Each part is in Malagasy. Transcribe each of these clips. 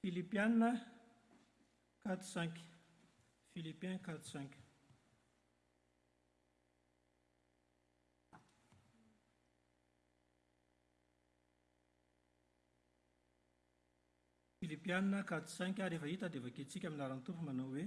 Filipiana quatre cinq Philippien quatre cinq. Filipiana quatre cinq ary efa hita dia efa kitsika amin'ny anaran-tompo manao hoe.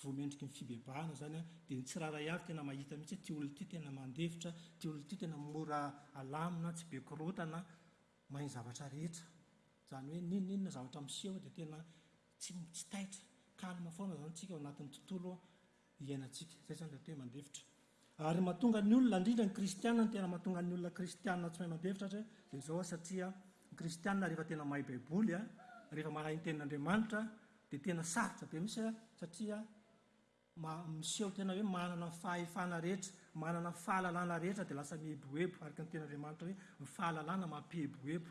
vao mendriky ny fibebahana izany dia ny tsirairay avy tena mahita mihitsy hoe ity olona ity tena mandefitra, ity olona ity tena mora alamina, tsy be korontana, mahay ny zavatra rehetra. Izany hoe n'inon'inona zavatra miseho dia tena tsy tsy taitra, calme foana izany isika ao anatin'ny tontolo iainantsika. Izay izany ilay hoe mandefitra. Ary mahatonga ny olona, indrindra ny kristiana, ny tena mahatonga ny olona kristiana tsy mahay mandefitra dia izao, satria ny kristiana rehefa tena mahay baiboly, rehefa mahay ny tenin'Andriamanitra, dia tena sarotra be mihitsy satria miseho tena hoe manana ny fahefana rehetra, manana ny fahalalana rehetra dia lasa mieboebo, araka ny tenin'Andriamanitra hoe ny fahalalana mampieboebo.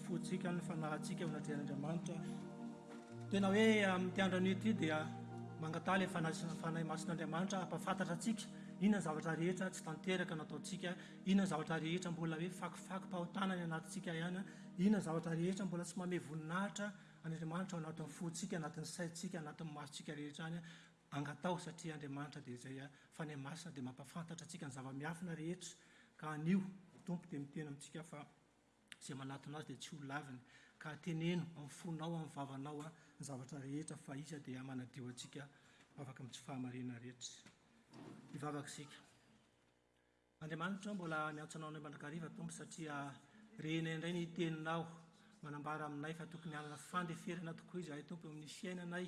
fontsika, ny fanahintsika eo anatrehan'Andriamanitra. Tena hoe amin'ity andro anio ity dia mangataha ilay fanahy masin'Andriamanitra hampafantatra antsika inona ny zavatra rehetra tsy tanteraka nataontsika, inona ny zavatra rehetra mbola hoe fakofako-pahotana any anatintsika ihany, inona ny zavatra rehetra mbola tsy mamehy voninahitra an'Andriamanitra ao anatin'ny fontsika, anatin'ny saintsika, anatin'ny masontsika rehetra any. Angataho satria Andriamanitra dia izay fanahy masina dia mampafantatra antsika ny zava-miafina rehetra. Ka anio, ny Tompo dia miteny amintsika fa. Izay manatona Azy dia tsy ho laviny. Ka teneno amin'ny fonao, amin'ny vavanao, ny zavatra rehetra, fa Izy dia manadio antsika mivavaka amin'ny tsy fahamarinana rehetra. Hivavaka isika. Andriamanitra, mbola miantso Anao indray mandrakariva, Tompo, satria renay indray ny Teninao manambara aminay fa tokony hanana fandeferana tokoa izahay, Tompo, eo amin'ny fiainanay,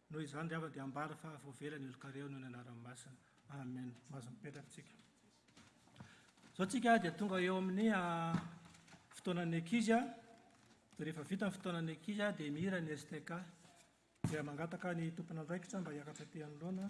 Noho izany ry havana dia ambara fa voavela ny olon-kareo noho ny anarany masina. Amen. Mahazo mipetraka isika. Izao tsika dia tonga eo amin'ny fotoanan'ny ankizy a. Dia rehefa vita ny fotoanan'ny ankizy a dia mihira ny STK. Dia mangataka ny tompon'andraikitra mba hiakatra aty anoloana.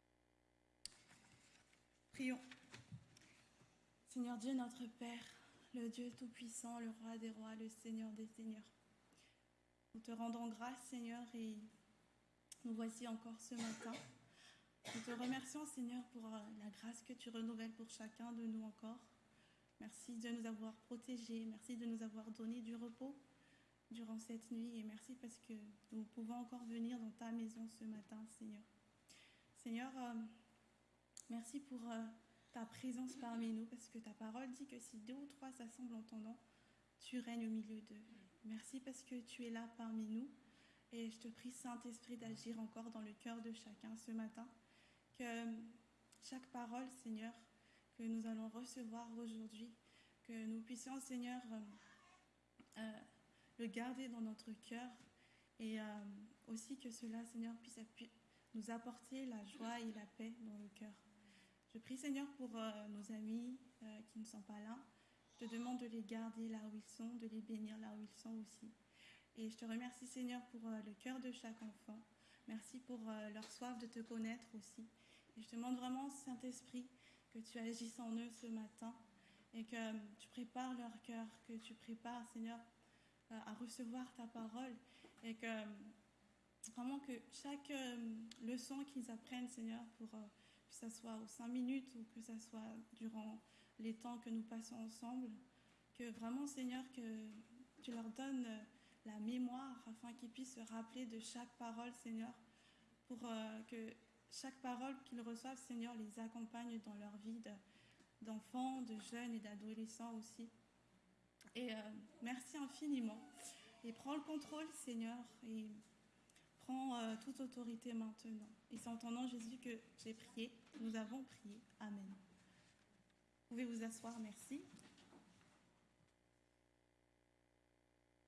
Prions. Seigneur Dieu, notre Père, le Dieu Tout-Puissant, le Roi des Rois, le Seigneur des Seigneurs. Nous te rendons grâce, Seigneur, et nous voici encore ce matin. Nous te remercions, Seigneur, pour euh, la grâce que tu renouvelles pour chacun de nous encore. Merci de nous avoir protégés, merci de nous avoir donné du repos durant cette nuit et merci parce que nous pouvons encore venir dans ta maison ce matin, Seigneur. Seigneur, euh, merci pour euh, ta présence parmi nous parce que ta parole dit que si deux ou trois s'assemblent en ton tu règnes au milieu d'eux. Merci parce que tu es là parmi nous et je te prie, Saint-Esprit, d'agir encore dans le cœur de chacun ce matin. Que chaque parole, Seigneur, que nous allons recevoir aujourd'hui, que nous puissions, Seigneur, euh, euh, le garder dans notre cœur et euh, aussi que cela, Seigneur, puisse nous apporter la joie et la paix dans le cœur. Je prie, Seigneur, pour nos amis qui ne sont pas là. Je te demande de les garder là où ils sont, de les bénir là où ils sont aussi. Et je te remercie, Seigneur, pour le cœur de chaque enfant. Merci pour leur soif de te connaître aussi. Et je te demande vraiment, Saint-Esprit, que tu agisses en eux ce matin et que euh, tu prépares leur cœur, que tu prépares, Seigneur, euh, à recevoir ta parole et que euh, vraiment que chaque leçon qu'ils apprennent, Seigneur, pour que ce soit aux cinq minutes ou que ce soit durant les temps que nous passons ensemble, que vraiment, Seigneur, que tu leur donnes la mémoire afin qu'ils puissent se rappeler de chaque parole, Seigneur, pour que chaque parole qu'ils reçoivent, Seigneur, les accompagne dans leur vie d'enfants, de, jeunes et d'adolescents aussi. Et euh, merci infiniment. Et prends le contrôle, Seigneur, et prends euh, toute autorité maintenant. Et c'est en ton Jésus, que j'ai prié. Nous avons prié. Amen. Vous pouvez vous asseoir, merci.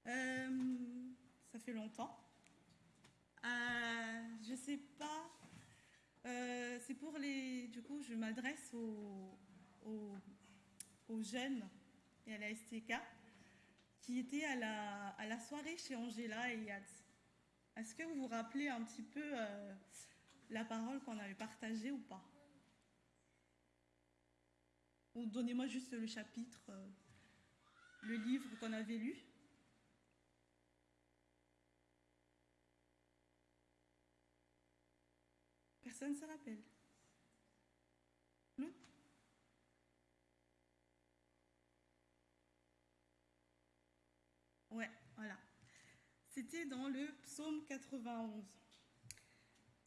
Euh, ça fait longtemps. je ne sais pas euh, c'est pour les... Du coup, je m'adresse aux, aux, jeunes et à la STK qui étaient à la, à la soirée chez Angela et Yad. Est-ce que vous vous rappelez un petit peu euh, la parole qu'on avait partagée ou pas donnez-moi juste le chapitre, euh, le livre qu'on avait lu. ne se rappelle. Ouais, voilà. C'était dans le psaume 91.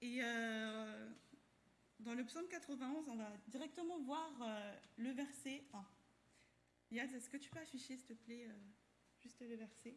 Et euh, dans le psaume 91, on va directement voir euh, le verset 1. Yaz, est-ce que tu peux afficher, s'il te plaît, euh, juste le verset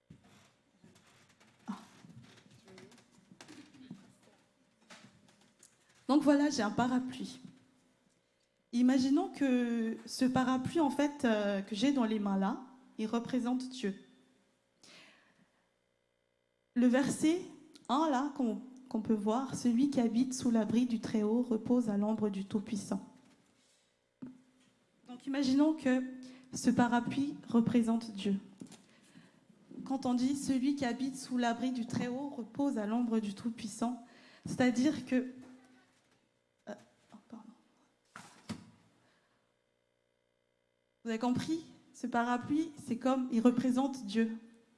Donc voilà, j'ai un parapluie. Imaginons que ce parapluie, en fait, euh, que j'ai dans les mains là, il représente Dieu. Le verset 1 là, qu'on peut voir, celui qui habite sous l'abri du Très-Haut repose à l'ombre du Tout-Puissant. Donc imaginons que ce parapluie représente Dieu. Quand on dit celui qui habite sous l'abri du Très-Haut repose à l'ombre du Tout-Puissant, c'est-à-dire que avez compris Ce parapluie, c'est comme, il représente Dieu.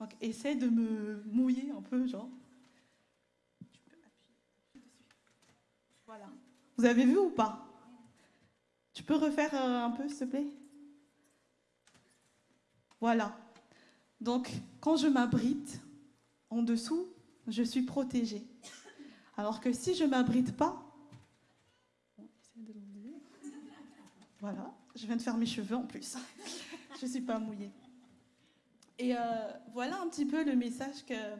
Donc essaie de me mouiller un peu, genre. Voilà. Vous avez vu ou pas Tu peux refaire euh, un peu, s'il te plaît Voilà. Donc, quand je m'abrite, en dessous, je suis protégée. Alors que si je ne m'abrite pas, voilà, je viens de faire mes cheveux en plus. je ne suis pas mouillée. Et euh, voilà un petit peu le message que euh,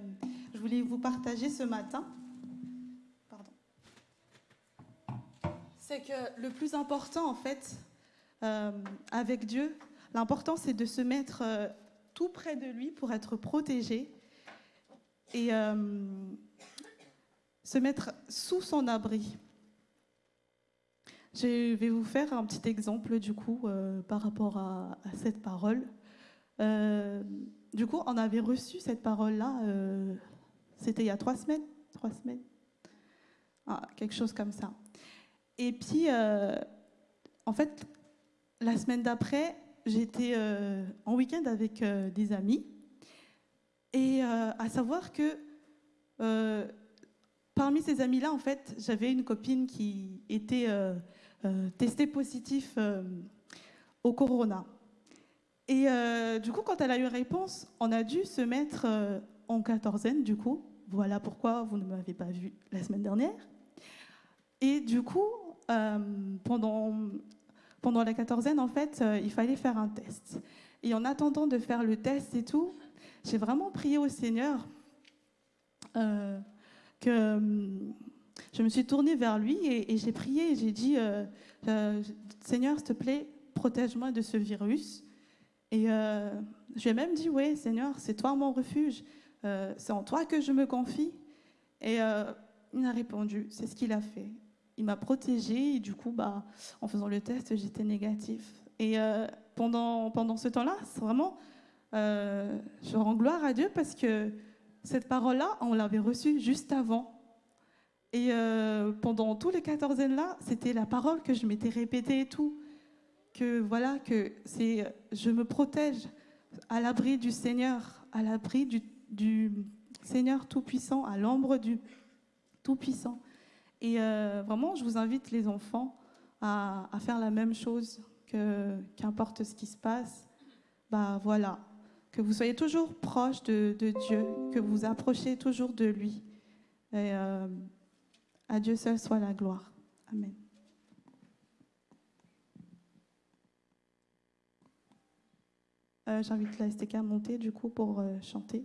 je voulais vous partager ce matin. C'est que le plus important, en fait, euh, avec Dieu, l'important, c'est de se mettre tout près de lui pour être protégé et se mettre sous son abri. Je vais vous faire un petit exemple, du coup, par rapport à cette parole. Euh, du coup, on avait reçu cette parole-là, euh, c'était il y a trois semaines, trois semaines, ah, quelque chose comme ça. Et puis, euh, en fait, la semaine d'après, j'étais en week-end avec des amis. Et à savoir que parmi ces amis-là, en fait, j'avais une copine qui était testée positive au corona. Et euh, du coup, quand elle a eu réponse, on a dû se mettre euh, en quatorzaine, du coup. Voilà pourquoi vous ne m'avez pas vue la semaine dernière. Et du coup, euh, pendant, pendant la quatorzaine, en fait, il fallait faire un test. Et en attendant de faire le test et tout, j'ai vraiment prié au Seigneur que je me suis tournée vers lui et, et j'ai prié et j'ai dit Seigneur, s'il te plaît, protège-moi de ce virus et euh, je lui ai même dit, oui, Seigneur, c'est toi mon refuge, euh, c'est en toi que je me confie. Et euh, il m'a répondu, c'est ce qu'il a fait. Il m'a protégée et du coup, bah, en faisant le test, j'étais négatif. Et euh, pendant, pendant ce temps-là, vraiment, je rends gloire à Dieu parce que cette parole-là, on l'avait reçue juste avant. Et pendant tous les quatorzaines-là, c'était la parole que je m'étais répétée et tout que voilà, que c'est, je me protège à l'abri du Seigneur, à l'abri du, Seigneur Tout-Puissant, à l'ombre du Tout-Puissant. Et euh, vraiment, je vous invite les enfants à, faire la même chose, qu'importe ce qui se passe, bah voilà, que vous soyez toujours proche de, Dieu, que vous, vous toujours de lui. Et euh, à Dieu seul soit la gloire. Amen. Euh, j'invite la STK à monter du coup pour euh, chanter.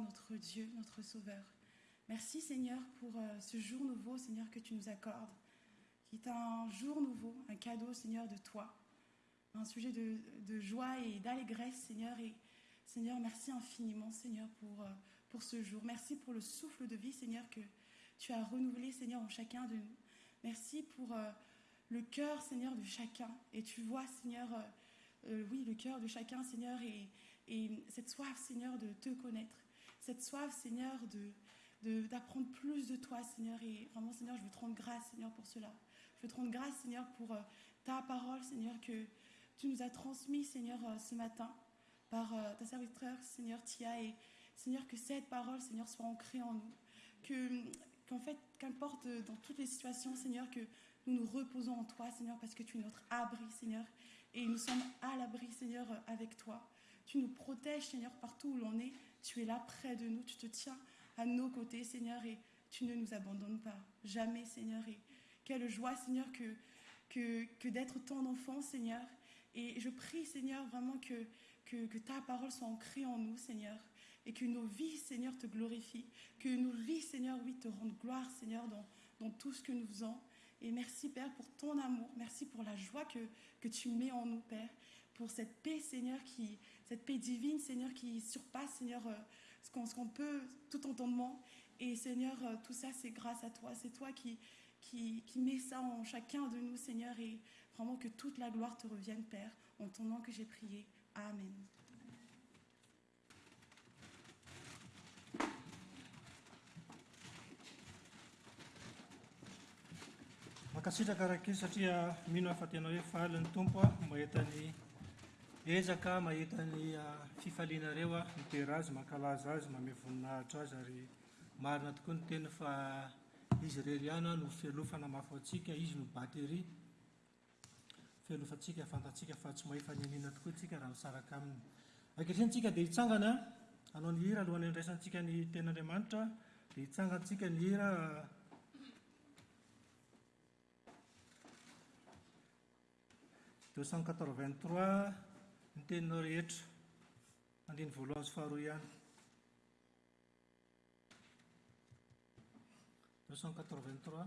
notre Dieu, notre Sauveur. Merci Seigneur pour euh, ce jour nouveau, Seigneur, que tu nous accordes, qui est un jour nouveau, un cadeau, Seigneur, de toi, un sujet de, joie et d'allégresse, Seigneur. Et Seigneur, merci infiniment, Seigneur, pour, euh, pour ce jour. Merci pour le souffle de vie, Seigneur, que tu as renouvelé, Seigneur, en chacun de nous. Merci pour euh, le cœur, Seigneur, de chacun. Et tu vois, Seigneur, oui, le cœur de chacun, Seigneur, et cette soif, Seigneur, de te connaître cette soif, Seigneur, de d'apprendre plus de toi, Seigneur. Et vraiment, Seigneur, je veux te rendre grâce, Seigneur, pour cela. Je veux te rendre grâce, Seigneur, pour euh, ta parole, Seigneur, que tu nous as transmise, Seigneur, euh, ce matin, par euh, ta serviteur, Seigneur Tia. Et Seigneur, que cette parole, Seigneur, soit ancrée en nous. Que, qu'en fait, qu'importe dans toutes les situations, Seigneur, que nous nous reposons en toi, Seigneur, parce que tu es notre abri, Seigneur. Et nous sommes à l'abri, Seigneur, avec toi. Tu nous protèges, Seigneur, partout où l'on est. Tu es là près de nous, tu te tiens à nos côtés, Seigneur, et tu ne nous abandonnes pas, jamais, Seigneur. Et quelle joie, Seigneur, que, que, que d'être ton enfant, Seigneur. Et je prie, Seigneur, vraiment que, que, ta parole soit ancrée en nous, Seigneur, et que nos vies, Seigneur, te glorifient, que nos vies, Seigneur, oui, te rendent gloire, Seigneur, dans, dans tout ce que nous faisons. Et merci, Père, pour ton amour, merci pour la joie que, que tu mets en nous, Père, pour cette paix, Seigneur, qui, cette paix divine, Seigneur, qui surpasse, Seigneur, euh, ce qu'on peut, tout entendement. Et Seigneur, euh, tout ça, c'est grâce à toi. C'est toi qui, qui, qui mets ça en chacun de nous, Seigneur. Et vraiment que toute la gloire te revienne, Père, en ton nom que j'ai prié. Amen. Mankasitraka Rakizy satria mino aho fa tena hoe faly ny Tompo mahita ny ezaka, mahita ny fifalianareo aho, midera azy, mankalaza azy, mamehy voninahitra azy ary marina tokoa ny teny fa izy irery ihany no fialofana mafy ho antsika, izy no batterie. Fialofantsika, fantatsika fa tsy mahay faniniana tokoa isika raha misaraka Aminy. Ankehitriny isika dia hitsangana hanao ny hira alohan'ny handraisantsika ny Tenin'Andriamanitra, dia hitsangantsika ny hira deux cent quatre vingt trois ny teninao rehetra, andininy voalohany sy faharoa ihany. Deux cent quatre vingt trois.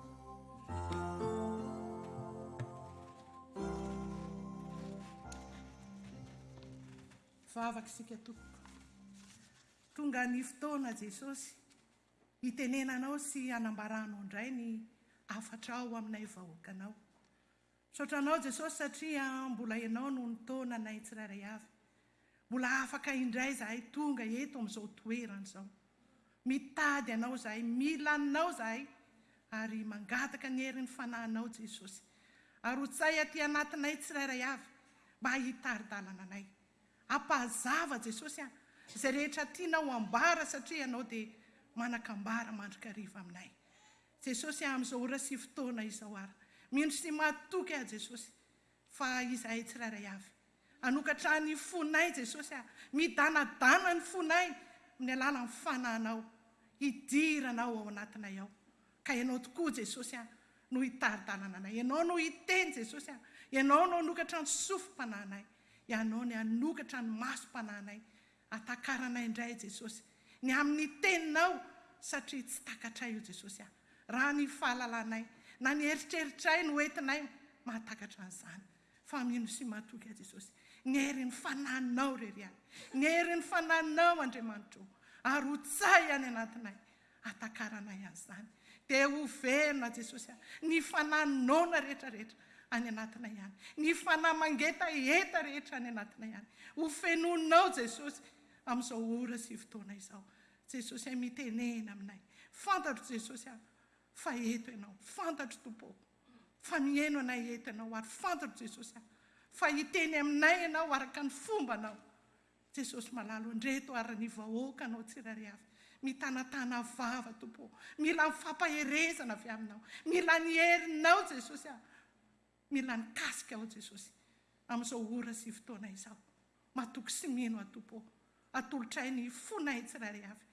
Vavaka isika tompoko. Tonga ny fotoana Jesosy hitenenanao sy hanambaranao indray ny hafatrao aminay vahoakanao. Misaotra Anao Jesosy satria mbola Ianao no nitaona anay tsirairay avy. Mbola afaka indray zahay tonga eto amin'izao toerana izao. Mitady Anao zahay, mila Anao zahay ary mangataka ny herin'ny Fanahinao Jesosy. Arotsahy aty anatinay tsirairay avy mba hitari-dalana anay. Ampahazava Jesosy a, izay rehetra tianao ambara satria Ianao dia manakambara mandrakariva aminay. Jesosy a amizao ora sy fotoana izao ara mino sy matoky aho Jesosy fa izahay tsirairay avy hanokatra ny fonay Jesosy a midanadana ny fonay mny alalan'ny fanahinao hidirana ao ao anatinay ao ka ianao tokoa Jesosy a no hitari-dalana anay ianao no hiteny Jesosy a ianao no hanokatra ny sofim-panahinay ianao ny hanokatra ny masom-panahinay Atakaranay indray Jesosy ny amin'ny teninao satria tsy takatray oh Jesosy ah raha ny fahalalanay na ny eritreritray no entinay mahatakatra an'izany fa mino sy matoky ah Jesosy ny herin'ny fanahinao rery ah ny herin'ny fanahinao Andriamanitra oh ary ho tsahy any anatinay Atakaranay an'izany. Dia ho velona Jesosy a! Ny fanahy noana rehetra rehetra any anatinay any. Ny fanahy mangetaheta rehetra any anatinay any. Ho fenoinao Jesosy amin'izao ora sy fotoana izao. Jesosy a! Mitenena aminay. Fantatro Jesosy a! Fa eto Ianao. Fantatro Tompo o! Fa miheno anay eto Ianao. Ary fantatro Jesosy a! Fa hiteny aminay Ianao araka ny fombanao. Jesosy malalo ndreto ary ny vahoaka anao tsirairay avy mitanatana vava Tompo ô! Mila ny fampaherezana avy aminao, mila ny herinao Jesosy a! Mila ny kasika ao Jesosy amin'izao ora sy fotoana izao. Matoky sy mino aho Tompo ô! Atolotray ny fonay tsirairay avy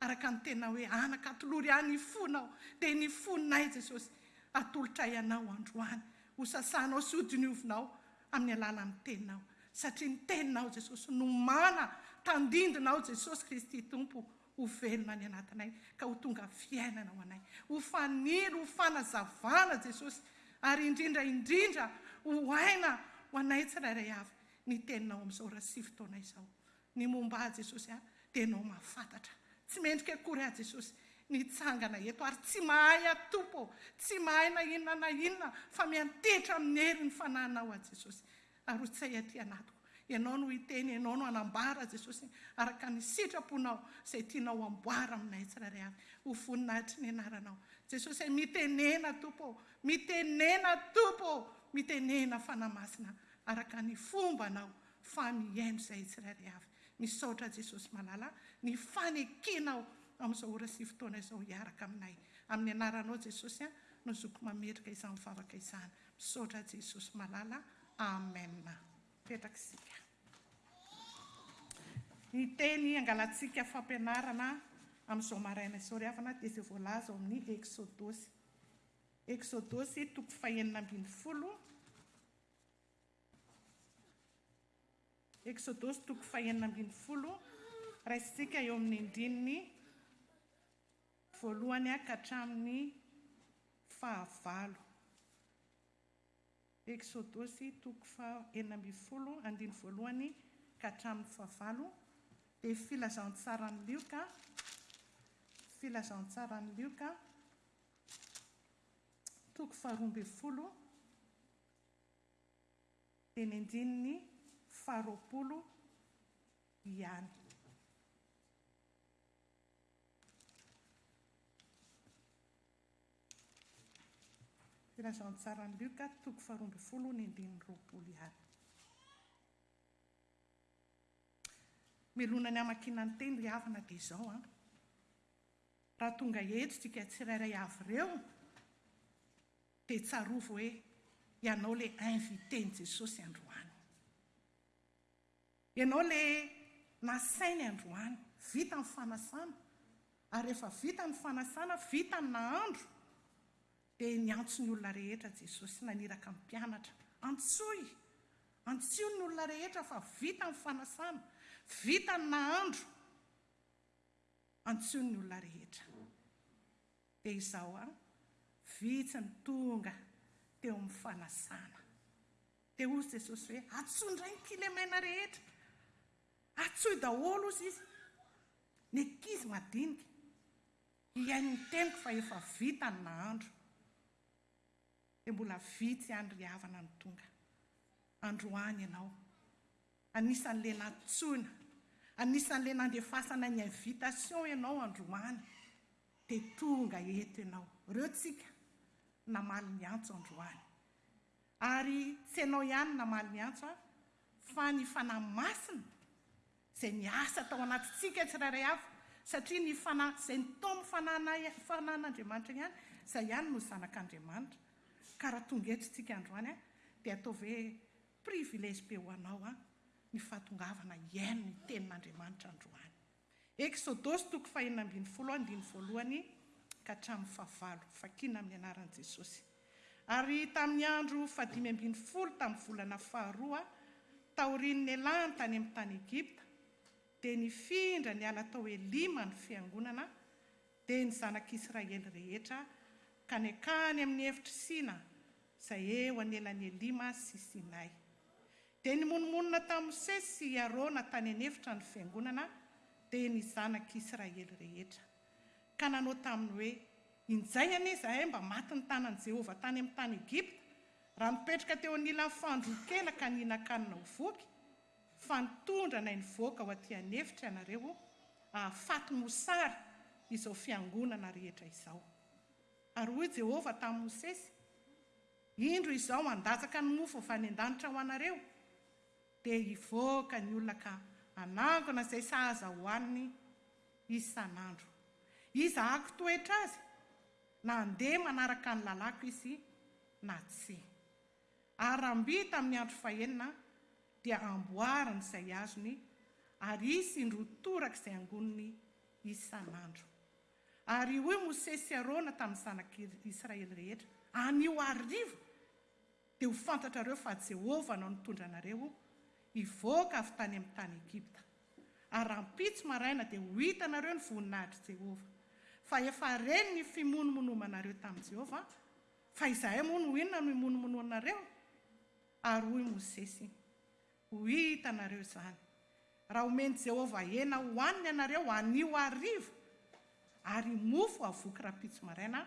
Araka ny tenao hoe anaka atolory ahy ny fonao dia ny fonay Jesosy atolotray anao androany ho sasanao sy ho diniovinao amin'ny alalan'ny teninao satria ny teninao Jesosy no mana tandindonao Jesosy Kristy Tompo ho velona any anatinay ka ho tonga fiainana ho anay ho fanilo ho fanazavana Jesosy ary indrindra indrindra ho aina ho anay tsirairay avy ny teninao amin'izao ra sivy taona izao Ny momba ahy Jesosy a dia Ianao mahafantatra Tsy mendrika akory ahy Jesosy ny hitsangana eto Ary tsy mahay aho Tompo ô, tsy mahay na inona na inona Fa miantehitra amin'ny herin'ny Fanahinao aho Jesosy Ary ho tsay aty anatiko Ianao no hiteny, Ianao no hanambara Jesosy araka ny sitraponao Izay tianao hamboara aminay tsirairay avy Ho voninahitry ny Anaranao Jesosy e Mitenena Tompo ô, mitenena Tompo ô, mitenena Fanahy Masina araka ny fombanao fa mihaino izay tsirairay avy. Misaotra Jesosy Malala ny fanekenao amin'izao ora sy fotoana izao hiaraka aminay. Amin'ny anaranao Jesosy no zoko mametrika izany vavaka izany. Misaotra Jesosy Malala. Amen. Mipetraka isika. Ny teny angalantsika fampianarana amin'izao maraina izao ry havana dia izay voalaza ao amin'ny Eksodosy. Eksodosy toko fahenina ambin'ny folo. Eksodosy toko fahenina ambin'ny folo, raisintsika eo amin'ny andininy voalohany ka hatramin'ny fahavalo. Eksodosy toko fahenina ambin'ny folo, andininy voalohany ka hatramin'ny fahavalo, dia filazantsaran'i Lioka, filazantsaran'i Lioka, toko faharoa ambin'ny folo, teny andininy faharoapolo ihany. Filazantsaran'i Lioka, toko faharoa ambin'ny folo, ny andininy roapolo ihany. Melona ny hamakiana ny teny ry havana dia izao an. Raha tonga eto isika tsirairay avy ireo, Dia tsarovy hoe ianao le invité ny Jesosy androany. Ianao le nasainy androany, vita ny fanasana, ary rehefa vita ny fanasana, vita ny nahandro, dia niantso ny olona rehetra Jesosy, naniraka ny mpianatra, antsoy, antsio ny olona rehetra fa vita ny fanasana, vita ny nahandro, antsio ny olona rehetra. Dia izao an, vitsy ny tonga teo amin'ny fanasana. Dia hozy Jesosy hoe, Atsoy indray ny kilemaina rehetra. Atsoy daholo, hozy izy, ny ankizy madinika, hihaino ny teniko fa efa vita ny nahandro. Dia mbola vitsy ihany ry havana no tonga. Androany ianao. Anisan'ilay nantsoina, anisan'ilay nandefasana ny invitation ianao androany, dia tonga eto ianao. Ireo tsika namaly ny antso androany. Ary tsy ianao ihany namaly ny antso an, fa ny Fanahy Masina izay niasa tao anatintsika tsirairay avy, satria ny Fanahy izay nitaomy Fanahy Fanahin'Andriamanitra ihany, izay ihany no zanak'Andriamanitra. Ka raha tonga eto tsika androany an, dia ataovy hoe Privilège be ho anao an ny fahatongavana hihaino ny tenin'Andriamanitra androany. Eksodosy toko fahenina ambin'ny folo andininy voalohany ka hatramin'ny fahavalo, vakina amin'ny anaran'i Jesosy. Ary tamin'ny andro fahadimy ambin'ny folo tamin'ny volana faharoa taorian'ny nialany tany amin'ny tany Egypta, dia nifindra niala tao Elima ny fiangonana, Dia ny zanak'Israely rehetra ka niankany amin'ny efitr'i Sina izay eo anelan'i Elima sy Sinay. Dia nimonomonona tamin'i Mosesy sy i Arona tany an'efitra ny fiangonana, dia ny zanak'Israely rehetra, ka nanao taminy hoe, Injay anie izahay mba maty ny tanan'i Jehovah tany amin'ny tany Egypta, raha nipetraka teo anilan'ny fandroan-kena ka nihinan-kanina ho voky, fa nitondra anay nivoaka ho aty an'efitra ianareo hahafaty mosary izao fiangonana rehetra izao. Ary hoy Jehovah tamin'i Mosesy, Indro izao handatsaka ny mofo avy any an-danitra ho anareo, dia hivoaka ny olona ka hanangona izay sahaza hohaniny isan'andro. Iza hako toetra azy, na handeha manaraka ny lalàko izy na tsia. Aramby tamin'ny andro fahenina dia amboariny izay hazony ary hisy indroa toraka izay angoniny isan'andro. Ary hoy Mosesy sy Arona tamin'ny zanak'Israely rehetra, Anio hariva dia ho fantatrareo fa Jehovah no nitondra anareo hivoaka avy tany amin'ny tany Egypta. Ary rahampitso maraina dia ho hitanareo ny voninahitr'i Jehovah, fa efa ren'ny fimonomonomanareo tamin'i Jehovah Fa izahay moa no inona no himonomonoanareo? Ary hoy Mosesy, Ho hitanareo izany, raha homen'i Jehovah hena hohanina ianareo anio hariva ary mofo havoky rahampitso maraina,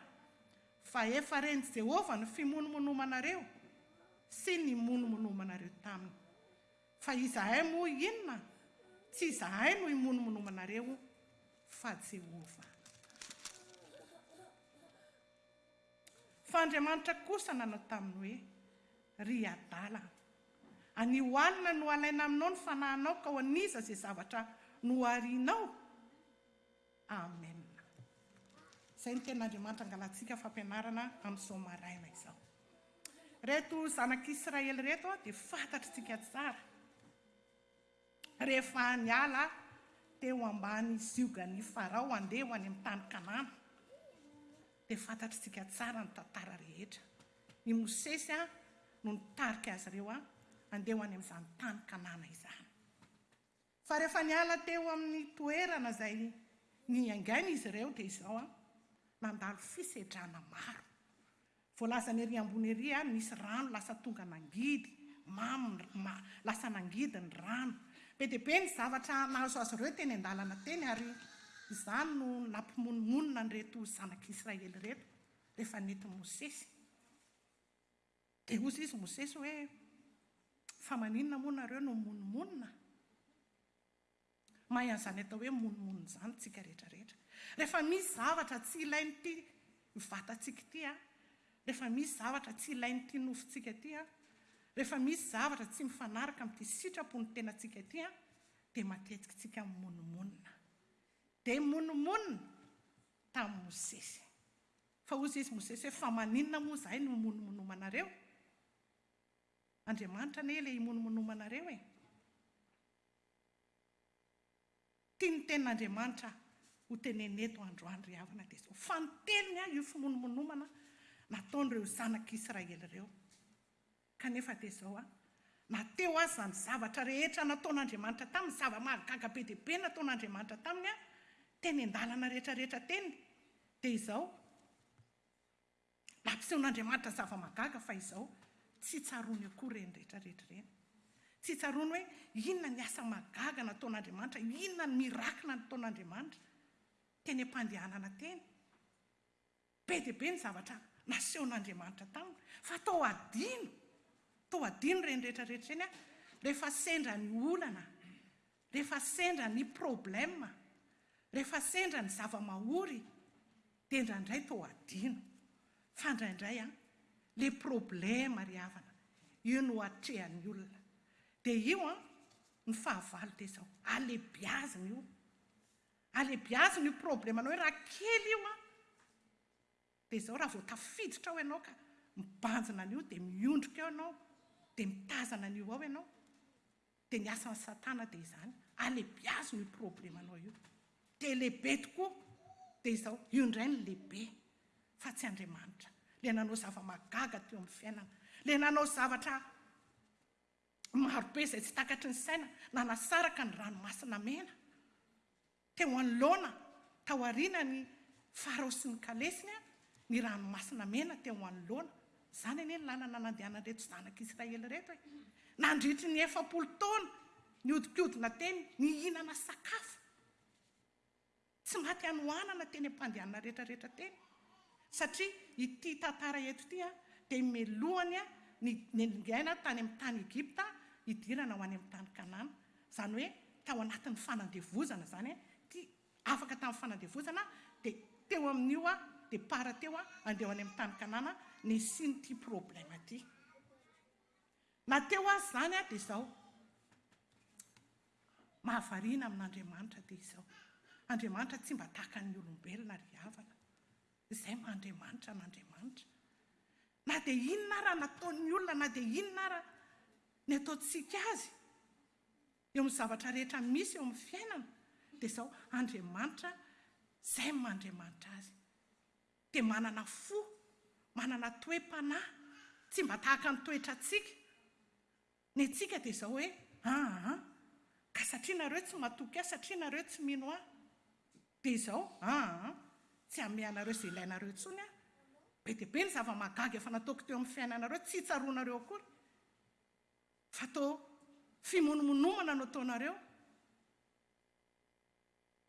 fa efa ren'i Jehovah ny fimonomonomanareo sy ny monomonomanareo taminy. Fa izahay moa inona? Tsy izahay no himonomonomanareo, fa Jehovah. Fa Andriamanitra kosa nanao taminy hoe, Ry adala, anio alina no halaina aminao ny fanahinao ka ho an'iza izay zavatra noharianao? Amena. Izay ny tenin'Andriamanitra angalantsika fampianarana amin'izao maraina izao. Ireto zanak'Israely ireto dia fantatritsika tsara. Rehefa niala teo ambany ziogan'i Farao handeha ho any amin'ny tany Kanana, dia fantatr'isika tsara ny tantara rehetra. I Mosesy no nitarika azy ireo handeha ho any amin'izany tany Kanana izany. Fa rehefa niala teo amin'ny toerana izay niaingainy izy ireo dia izao, nandalo fisedrana maro. Voalazany ery ambony ery a, nisy rano lasa tonga nangidy, mamo ny ra, lasa nangidy ny rano. Be dia be ny zavatra nahazo azy ireo teny an-dalana teny ary izany no nampimonomonona an'ireto zanak'i Israely ireto rehefa nety Mosesy. Dia hozy izy Mosesy hoe, Fa maninona moa nareo no mimonomonona? Mahay an'izany atao hoe monomono izany tsika rehetra rehetra. Rehefa misy zavatra tsy ilain'ity vatantsika ity an, rehefa misy zavatra tsy ilain'ity nofontsika ity an, rehefa misy zavatra tsy mifanaraka amin'ity sitrapon'ny tenantsika ity an, dia matetika tsika mimonomonona. Dia monomonona tamin'i Mosesy. Fa hozy izy Mosesy hoe, fa maninona moa izahay no himonomonomanareo? Andriamanitra anie ilay himonomonomanareo e! Tia ny tenin'Andriamanitra aho, ho tenenina eto androany ry havana dia izao, fa ny teniny aho io fimonomonomana nataon'ireo zanak'Israely ireo. Kanefa dia izao aho, na teo aza izany zavatra rehetra nataon'Andriamanitra taminy, zava-mahagaga be dia be nataon'Andriamanitra taminy aho, teny an-dalana rehetrarehetra teny, dia izao, Nampisehoan'Andriamanitra zava-mahagaga fa izao, Tsy tsaroany eo akory ireny rehetra rehetra ireny. Tsy tsaroany hoe inona ny asa mahagaga nataon'Andriamanitra, inona ny miracle nataon'Andriamanitra teny am-pandehanana teny. Be dia be ny zavatra nasehon'Andriamanitra taminy. Fa toa hadino, toa hadino ireny rehetra rehetra ireny, rehefa sendra ny olana Rehefa sendra ny problème, rehefa sendra ny zava-mahory dia indraindray toa adino. Fa indraindray an, le problème ry havana, io no atrehan'ny olona. Dia io an, ny fahavalo dia izao, alebiazina io. Alebiazina io problème-nao io, raha kely io an, dia izao raha vao tafiditra ao ianao ka mibanjina an'io dia miondrika eo ianao, dia mitazana an'io ao ianao, Dia ny asan'i satana dia izany, alebiazina io problemanao io, dia lehibe tokoa, dia izao, io indray no lehibe, fa tsy Andriamanitra, ilay nanao zava-mahagaga teo amin'ny fiainana, ilay nanao zavatra marobe izay tsy takatry ny saina, nanasaraka ny ranomasina mena, Teo anoloana, tao aorianan'ny Farao sy ny kalesiny, ny Ranomasina Mena teo anoloana. Izany anie ny lalana nandehanan'ireto zanak'Israely ireto e! Nandritry ny efapolo taona nihodinkodina teny, nihinana sakafo tsy maty hanohanana teny am-pandehanana rehetrarehetra teny. Satria ity tantara eto ity dia melohany ny niainany tany amin'ny tany Egypta hidirana ho any amin'ny tany Kanana. Izany hoe tao anatin'ny fanandevozana izany an, ty afaka tamin'ny fanandevozana dia teo amin'io an départ teo an andeha ho any amin'ny tany Kanana nisian'ity problème ity. Na teo aza izany an dia izao, mahavariana amin'Andriamanitra dia izao, Andriamanitra tsy mba tahaka ny olombelona ry havana. Izay maha Andriamanitra an'Andriamanitra. Na dia inona ara ny ataon'ny olona, na dia inona ara ny ataontsika azy eo amin'ny zavatra rehetra misy eo amin'ny fiainana, dia izao, Andriamanitra, izay maha Andriamanitra azy, dia manana fo, manana toe-panahy, tsy mba tahaka ny toetrantsika. Ny antsika dia izao hoe, aa, ka satria nareo tsy matoky ahy, satria nareo tsy mino ahy, dia izao, aa, tsy hanome anareo izay ilainareo intsony aho. Be dia be ny zava-mahagaga efa nataoko teo amin'ny fiainanareo, tsy tsaroanareo akory fa toa fimonomonomana no ataonareo.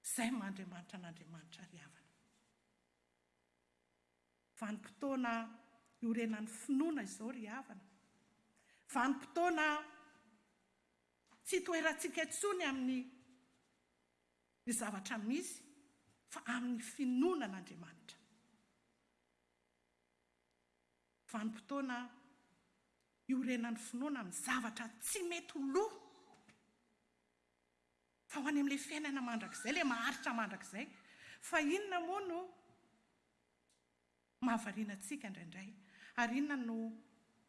Izay ny maha Andriamanitra an'Andriamanitra ry havana. Vanim-potoana iorenan'ny finoana izao ry havana. Vanim-potoana tsy itoerantsika intsony amin'ny ny zavatra misy fa amin'ny finoana an'Andriamanitra. Vanim-potoana iorenan'ny finoana amin'ny zavatra tsy mety ho lo. Fa ho any amin'ilay fiainana mandrakizay, ilay maharitra mandrakizay. Fa inona moa no mahavariana antsika indraindray? Ary inona no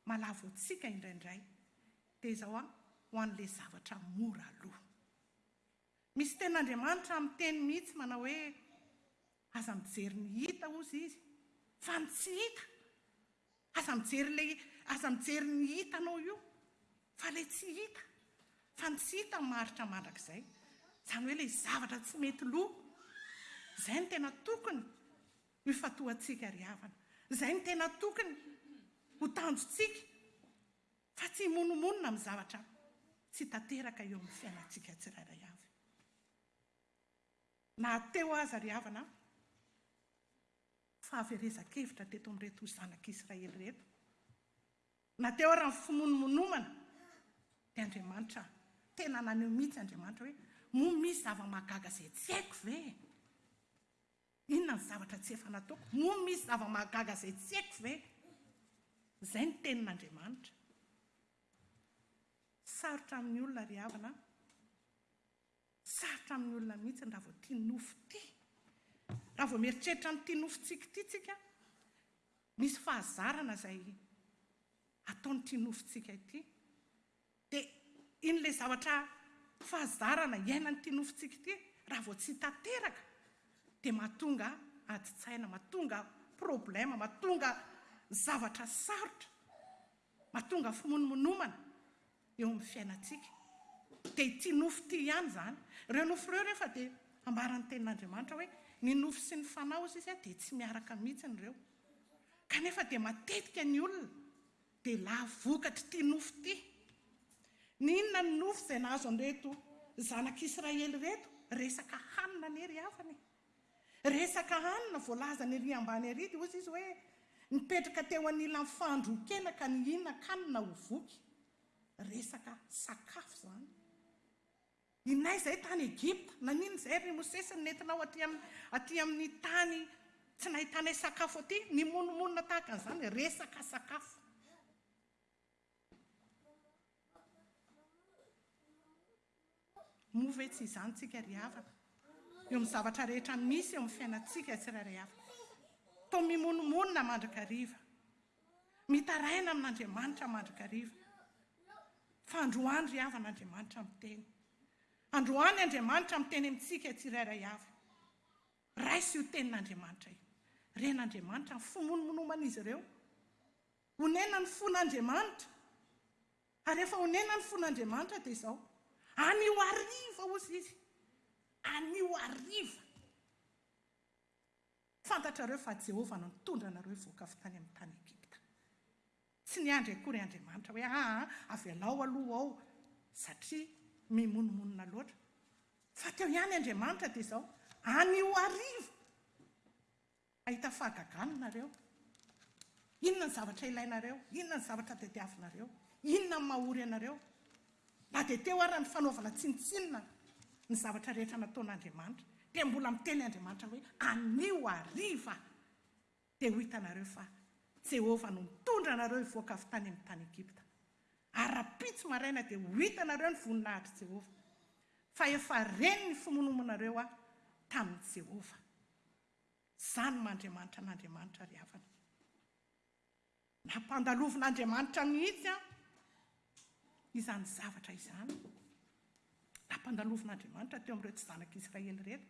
malavo antsika indraindray? Dia izao an, ho an'ilay zavatra mora aloha. Misy tenin'Andriamanitra amin'ny Teniny mihitsy manao hoe. Aza mijery ny hita hozy izy fa ny tsy hita, aza mijery le, aza mijery ny hitanao io fa le tsy hita, fa ny tsy hita maharitra mandrakizay, zany hoe le zavatra tsy mety lo, zay no tena tokony ho ifantohantsika ry havana, zay no tena tokony ho tanjontsika fa tsy himonomonona amin'ny zavatra tsy tanteraka eo amin'ny fiainantsika tsirairay avy. Na teo aza ry havana fahaverezan-kevitra teto amin'ireto zanak'Israely ireto, na teo ary ny finoany monomana, dia Andriamanitra, tena naneho mihitsy Andriamanitra hoe, moa misy zava-mahagaga izay tsy haiko ve? Inona ny zavatra tsy efa nataoko? Moa misy zava-mahagaga izay tsy haiko ve? Izay ny tenin'Andriamanitra. Sarotra amin'ny olona ry havana. Sarotra amin'ny olona mihitsy ny raha vao tia nofo ity. Raha vao mieritreritra an'ity nofontsika ity isika, misy fahazarana izay ataon'ity nofontsika ity. Dia iny ilay zavatra fahazarana iainan'ity nofontsika ity, raha vao tsy tanteraka, dia mahatonga adin-tsaina, mahatonga problème, mahatonga zavatra sarotra, mahatonga fimonomonomana. eo amin'ny fiainantsika. Dia ity nofo ity ihany izany. Ireo nofo ireo anefa dia ambaran'ny Tenin'Andriamanitra hoe ny nofo sy ny fanahy, hozy Izy, dia tsy miaraka mihitsiny ireo. Kanefa dia matetika ny olona dia lavo vokatr'ity nofo ity. Ny inona ny nofo izay nahazo an'ireto zanak'Israely ireto? Resaka hanina anie ry havana e! Resaka hanina voalazany ery ambany ery dia hozy izy hoe, nipetraka teo anilan'ny fahandroan-kena ka nihinan-kanina ho voky. Resaka sakafo izany. Inay izay tany Egypta, naninona izay ry Mosesy no nentinao aty amin'ny, aty amin'ny tany tsy nahitanay sakafo aty? Nimonomonona tahaka an'izany. Resaka sakafo. Moa ve tsy izany tsika ry havana, eo amin'ny zavatra rehetra misy eo amin'ny fiainantsika tsirairay avy? Toa mimonomonona mandrakariva, mitaraina amin'Andriamanitra mandrakariva, fa androany ry havana Andriamanitra miteny. Androany Andriamanitra miteny amintsika tsirairay avy. Raiso io tenin'Andriamanitra io. Ren'Andriamanitra ny fimonomonoman'izy ireo. Onena ny fon'Andriamanitra. Ary efa onena ny fon'Andriamanitra dia izao, anio hariva hozy izy, anio hariva, fantatrareo fa Jehovah no nitondra anareo hivoaka avy tany amin'ny tany Egypta. Tsy niandry akory Andriamanitra hoe aa avelao aloha ao satria mimonomonona loatra, fa teo ihany Andriamanitra dia izao, anio hariva. Mahita fahagagana nareo. Inona ny zavatra ilainareo? Inona ny zavatra tadiavinareo? Inona ny maha ory anareo? Na dia teo ara ny fanaovana tsinontsinona ny zavatra rehetra nataon'Andriamanitra, dia mbola miteny Andriamanitra hoe, Anio hariva dia ho hitanareo fa Jehovah no nitondra anareo hivoaka avy tany amin'ny tany Egypta. Ary rahampitso maraina dia ho hitanareo ny voninahitr'i Jehovah, fa efa reny ny fimonomonareo aho tamin'i Jehovah. Izany maha Andriamanitra an'Andriamanitra ry havana. Nampandalovin'Andriamanitra mihitsy an izany zavatra izany. Nampandalovin'Andriamanitra teo amin'ireo tsy zanak'Israely ireto.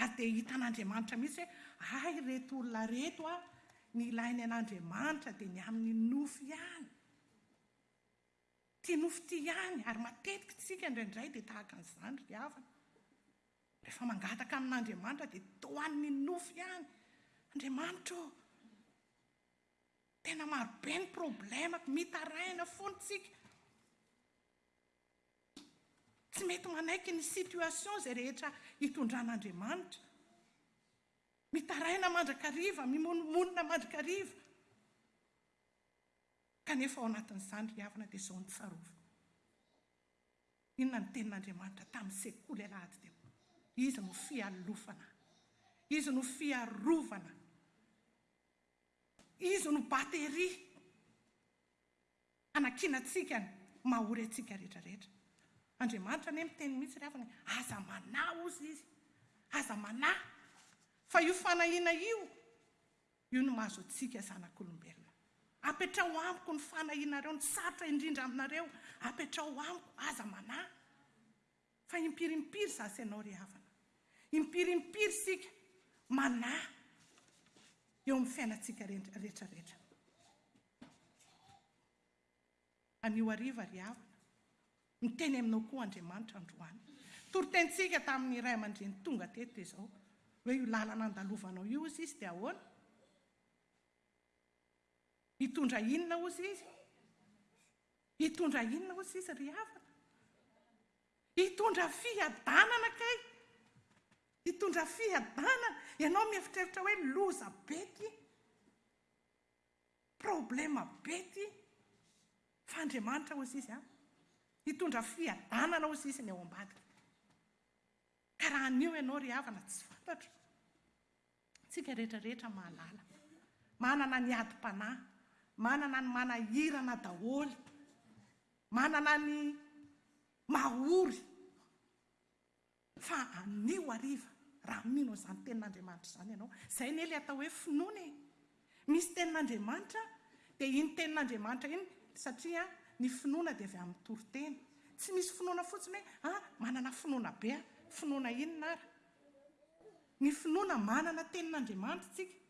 Ary dia hitan'Andriamanitra mihitsy hoe hay ireto olona ireto an, ny ilainy an'Andriamanitra dia ny amin'ny nofo ihany. Tia nofo tia ihany, ary matetika isika indraindray dia tahaka an'izany ry havana. Rehefa mangataka amin'Andriamanitra dia tohany ny nofy ihany, Andriamanitra ô! Tena maro be ny problemako, mitaraina foana isika. Tsy mety manaiky ny situation izay rehetra hitondran'Andriamanitra. Mitaraina mandrakariva, mimonomonona mandrakariva. Kanefa ao anatin'izany ry havana dia izao ny tsarovana. Inona ny tenin'Andriamanitra tamin'ny sekoly alahady teo? Izy no fialofana. Izy no fiarovana. Izy no batery hanakiana antsika ny maha ory antsika rehetra rehetra. Andriamanitra anie miteny mihitsy ry havana hoe, Aza manahy, hozy Izy. Aza manahy. Fa io fanahiana io Io no mahazo antsika zanak'olombelona. Apetraho amiko ny fanahianareo, ny sarotra indrindra aminareo apetraho amiko, aza manahy. Fa impiry impiry za sy ianao ry havana, impiry impiry isika manahy eo amin'ny fiainantsika retraretra. Anio hariva ry havana, miteny aminao koa Andriamanitra androany. Toritenintsika tamin'ny ray aman-dreny tonga teto dia izao hoe io lalana andalovanao io hozy izy dia ahoana? Hitondra inona hozy izy? Hitondra inona hozy izy ry havana? Hitondra fiadanana kay! Hitondra fiadanana! Ianao mieritreritra hoe loza be ity. Problema be ty fa Andriamanitra hozy izy an! Hitondra fiadanana hozy izy ny ao ambadika. Ka raha anio ianao ry havana tsy fantatro, tsika rehetra rehetra mahalala, manana ny adim-panahy, manana ny manahirana daholo, manana ny mahory, Fa anio hariva, raha mino an'izany Tenin'Andriamanitra izany ianao, izay anie ilay atao hoe finoana e! Misy Tenin'Andriamanitra, dia iny Tenin'Andriamanitra iny, satria ny finoana dia avy amin'ny toriteny. Tsy misy finoana fotsiny hoe, ah, manana finoana be aho. Finoana inona ary? Ny finoana manana Tenin'Andriamanitra isika,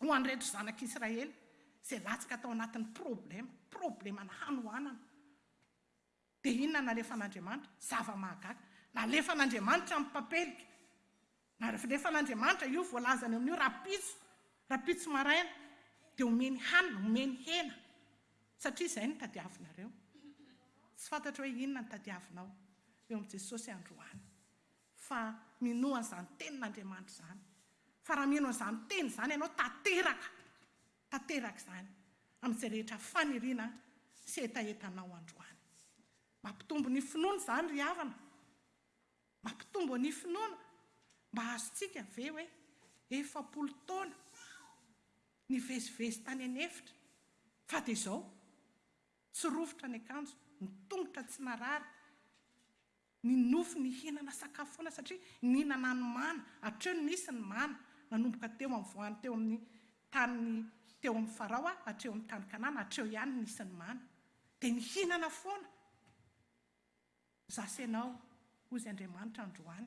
Ho an'ireto zanak'Israely izay latsaka tao anatin'ny problema, probleman'ny hanoanana, dia inona no nalefan'Andriamanitra? Zava-mahagaga! Nalefan'Andriamanitra ny papelika. Nalefan'Andriamanitra io voalazany amin'io rahampitso, rahampitso maraina, dia omeny hanina, omeny hena, satria izay no tadiavinareo. Tsy fantatro hoe inona no tadiavinao eo amin'i Jesosy androany. fa minoa an'izany Tenin'Andriamanitra izany, fa raha mino an'izany Teny izany ianao, tanteraka, tanteraka izany amin'izay rehetra faniriana sy hetahetanao androany. Mampitombo ny finoana izany ry havana? Mampitombo ny finoana? Mba azontsika ve hoe efapolo taona nivezivezy tany an'efitra, fa dia izao, tsy rovitra ny akanjo, ny tongotra tsy marary, Ny nofo nihinana sakafo foana satria nihinana ny mana, hatreo no nisy ny mana, nanomboka teo amin'ny voany teo amin'ny tany teo amin'ny Farao hatreo amin'ny tany Kanana, hatreo ihany no nisy ny mana. Dia nihinana foana. Zase nao, hozy Andriamanitra androany,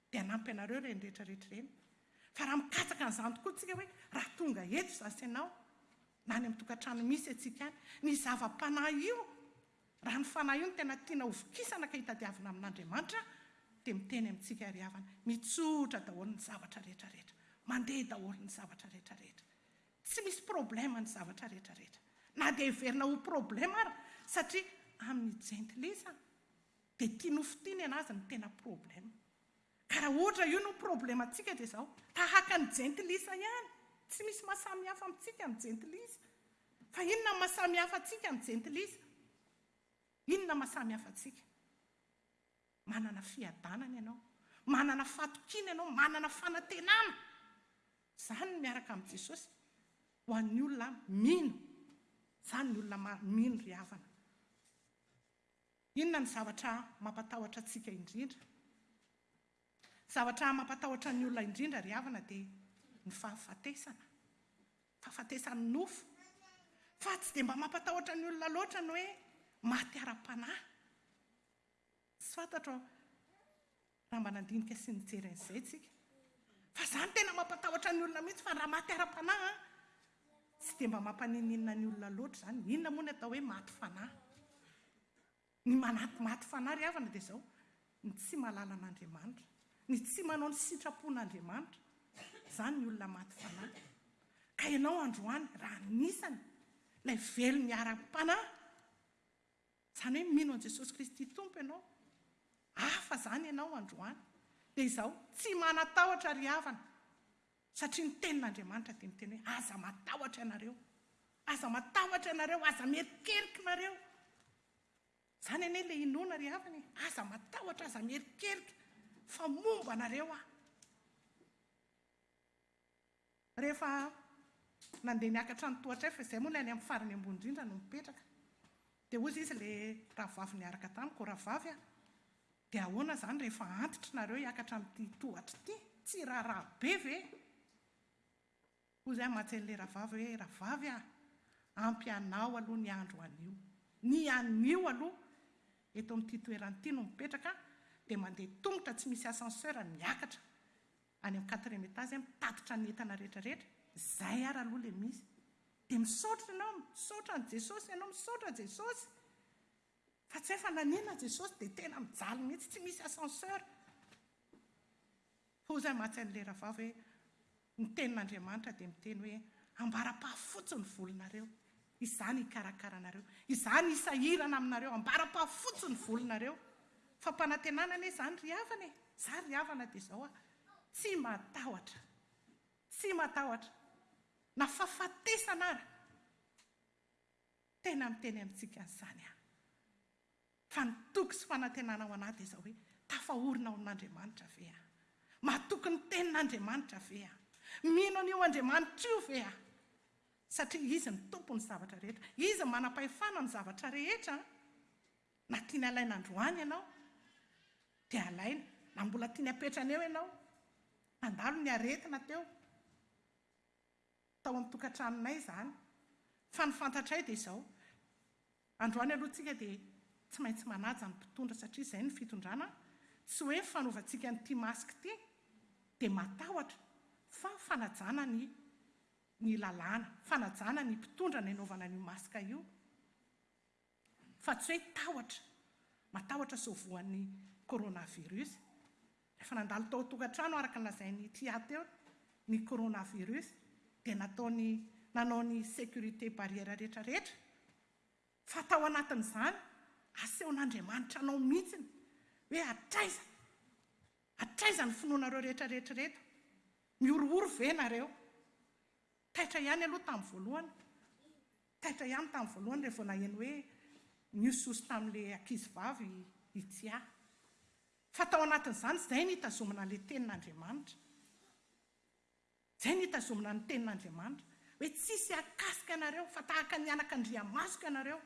Dia hanampy anareo ireny rehetra rehetra ireny. Fa raha mikatsaka an'izany tokoa isika hoe raha tonga eto izaho sy ianao, na any amin'ny tokantrano misy antsika any, ny zava-panahy io, raha ny fanahy io no tena tiana hovokisana ka hitadiavina amin'Andriamanitra, dia miteny amintsika ry havana, mitsotra daholo ny zavatra rehetra rehetra, mandeha daholo ny zavatra rehetra rehetra. Tsy misy problème ny zavatra rehetra rehetra. Na dia heverina ho problème ary, satria amin'ny jentilisa, Dia tia nofo tia ny anazy no tena problème. Ka raha ohatra io no problème antsika dia izao, tahaka ny jentilisa ihany, tsy misy maha samy hafa amintsika ny jentilisa. Fa inona no maha samy hafa antsika ny jentilisa? Inona maha samy hafa antsika? Manana fiadanana ianao, manana fatokiana ianao, manana fanantenana. Izany ny miaraka amin'i Jesosy ho an'ny olona mino. Izany ny olona mino ry havana. Inona no zavatra mampatahotra antsika indrindra? Ny zavatra mampatahotra ny olona indrindra ry havana dia ny fahafatesana, fahafatesan'ny nofo. Fa tsy dia mba mampatahotra ny olona loatra ny hoe maty ara-panahy. Tsy fantatro. Raha mba nandinika sy nijery an'izay tsika. Fa izany tena mampatahotra ny olona mihitsy fa raha maty ara-panahy an, tsy dia mba mampaninninina ny olona loatra izany. Inona moa ny atao hoe maty fanahy? Ny manaty maty fanahy ry havana dia izao, ny tsy mahalala an'Andriamanitra, ny tsy manao ny sitrapon'Andriamanitra. Izany ny olona maty fanahy. Ka ianao androany, raha anisany ilay velon'ny ara-panahy, Izany hoe mino an'i Jesosy Kristy Tompo ianao, hafa izany ianao androany, dia izao, tsy manatahotra ry havana, satria ny tenin'Andriamanitra dia miteny hoe aza matahotra ianareo, aza matahotra ianareo, aza mierikerika ianareo. Izany anie ilay inoana ry havana e, aza matahotra, aza mierikerika, fa momba anareo aho. Rehefa nandeha niakatra ny tohatra fa izay moa ilay any amin'ny farany ambony indrindra no mipetraka. Dia hoy izy ilay rahavavy niaraka tamiko, Rahavavy a! Dia ahoana izany rehefa antitra nareo hiakatra amin'ity tohatra ity? Tsy raharaha be ve? Hoy izay aman-tserin'ilay rahavavy hoe, Rahavavy a! Ampy anao aloha ny andro anio. Ny anio aloha eto amin'ity toerana ity no mipetraka dia mandeha tongotra tsy misy ascenseur miakatra. any am quatrième etage mitatitra ny entana rehetra rehetra zay ary aloha le misy de misaotra ianao misaotra an'i Jesosy ianao misaotra Jesosy fa tsy hay fa nanina Jesosy de tena mijaly mihitsy tsy misy ascenseur hoy zay mantsy an'le ravavy hoe ny tenin'Andriamanitra de miteny hoe ambara-pahafotsy ny volonareo Izaho no hikarakara anareo. Izaho no hisahirana aminareo. Ambara-pahafotsy ny volonareo. Fampanantenana anie izany ry havana e! Izaho ry havana dia izao aho. Tsy matahotra. Tsy matahotra. Na fahafatesana ara. Tena miteny amintsika an'izany aho. Fa ny toky sy fanantenana ho anah dia izao hoe, Tafaorina ao amin'Andriamanitra ve aho? Mahatoky ny Tenin'Andriamanitra ve aho? Mino an'io Andriamanitra io ve aho? Satria Izy no Tompon'ny zavatra rehetra. Izy no manam-pahefana amin'ny zavatra rehetra. Na tiany alaina androany ianao, dia alaina. Na mbola tiany apetrany eo ianao. Handalo ny aretina teo. tao amin'ny tokantranonay izany fa ny fantatray dia izao, androany aloha tsika dia tsy maintsy manaja ny mpitondra satria izay no fitondrana an, tsy hoe ny fanaovantsika an'ity masque ity dia matahotra fa fanajana ny ny lalàna, fanajana ny mpitondra ny anaovana an'io masque io. fa tsy hoe tahotra, matahotra sao voan'ny coronavirus. Rehefa nandalo tao an-tokantrano, araka ny lazain'i Tia teo, ny coronavirus, dia nataony nanao ny sécurité barrière rehetrarehetra, fa tao anatin'izany, asehon'Andriamanitra anao mihitsy hoe hatraiza, hatraiza ny finoanareo rehetrarehetra ireto? Mihorohoro ve ianareo? Taitra ihany aloha tamin'ny voalohany, taitra ihany tamin'ny voalohany rehefa vao naheno hoe nihosohoso tamin'ilay ankizivavy i Tia. Fa tao anatin'izany, izay no hitazomana ilay Tenin'Andriamanitra. Izay no hitazomana ny Tenin'Andriamanitra. Hoe tsisy hahakasika anareo, fa tahaka ny anaka an-driamasoka ianareo.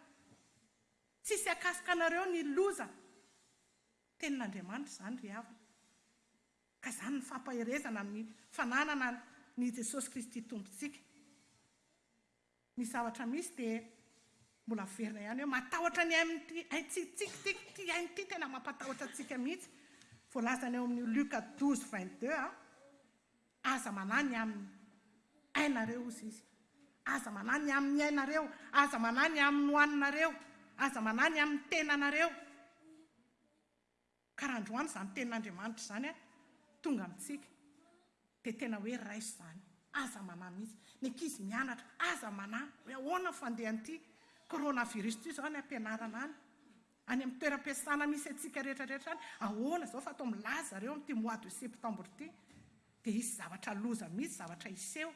Tsisy hahakasika anareo ny loza. Tenin'Andriamanitra izany ry havana. Ka izany no fampaherezana amin'ny fananana an' i Jesosy Kristy Tompontsika. Ny zavatra misy dia mbola averina ihany hoe matahotra ny ain'ity aintsitsika ity, ity aina ity tena mampatahotra antsika mihitsy. Voalazany ao amin'io Luka douze vingt deux a, Aza manahy ny amin'ny ainareo, hozy Izy. Aza manahy ny amin'ny ainareo, aza manahy ny amin'ny hohaninareo, aza manahy ny amin'ny tenanareo. Ka raha androany izany tenin'Andriamanitra izany tonga amintsika dia tena hoe raiso izany. Aza manahy mihitsy. Ny ankizy mianatra, aza manahy hoe ahoana ny fandehan'ity coronavirus ity izao any am-pianarana any, any amin'ny toeram-piasana misy antsika rehetra rehetra any, ahoana izao fa atao milaza zareo amin'ity mois de septembre ity. Dia hisy zavatra loza mihitsy, zavatra hiseho.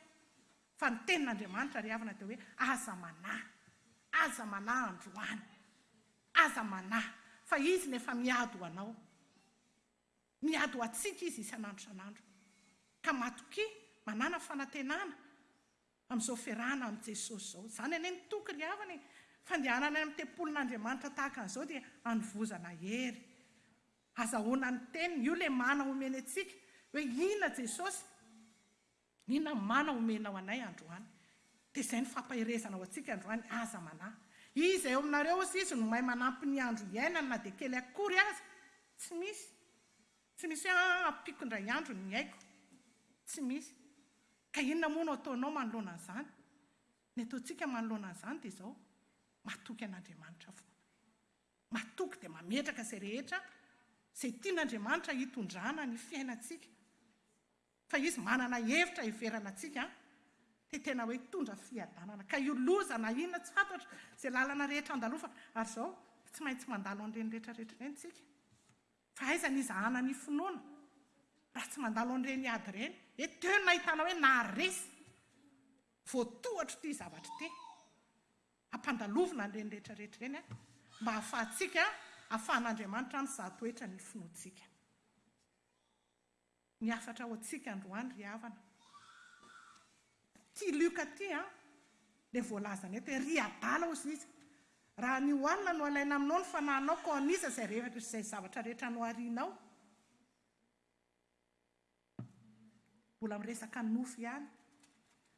Fa ny tenin'Andriamanitra ry havana dia hoe aza manahy. Aza manahy androany. Aza manahy, fa Izy no efa miady ho anao. Miady ho antsika Izy isan'andro isan'andro. Ka matokia, manàna fanantenana amin'izao fiarahana amin'i Jesosy izao. Izany anie no toky ry havana e! Fandehanana any amin'ny tempolin'Andriamanitra tahaka an'izao dia hanovozana hery. Azahoana ny Teniny, io lemàna omeny antsika, hoe inona Jesosy? Ny namana omenao anay androany dia izay ny fampaherezana ho antsika androany, aza manahy. Iza eo aminareo hozy izy no mahay manampy ny andro hiainany na dia kely akory aza? Tsy misy. Tsy misy hoe an ampiako indray andro ny aiko. Tsy misy. Ka inona moa no ataonao manoloana an'izany? Ny ataontsika manoloana an'izany dia izao, matoky an'Andriamanitra foana. Matoky dia mametraka izay rehetra izay tian'Andriamanitra hitondrana ny fiainantsika. Fa izy manana hevitra hiverana antsika te tena hoe hitondra fiadanana. Ka io loza na inona tsy fantatro, izay lalana rehetra andalofana. Ary izao, tsy maintsy mandalo an'ireny rehetra rehetra ireny isika. Fa aiza ny izahana ny finoana raha tsy mandalo an'ireny ady ireny? Eto teo no nahitana hoe naharesy. Voatohatro ity zavatra ity. Ampandalovina an'ireny rehetra rehetra ireny mba hahafahantsika, hahafahan'Andriamanitra mizahatoetra ny finoantsika. Ny hafatra ho antsika androany ry havana, ity Luka ity an, dia voalazany eto hoe, Ry adala hozy izy, raha ny ho anona no alaina aminao ny fanahinao, koa an'iza izay revaka sy izay zavatra rehetra noharianao? Mbola miresaka nofo ihany.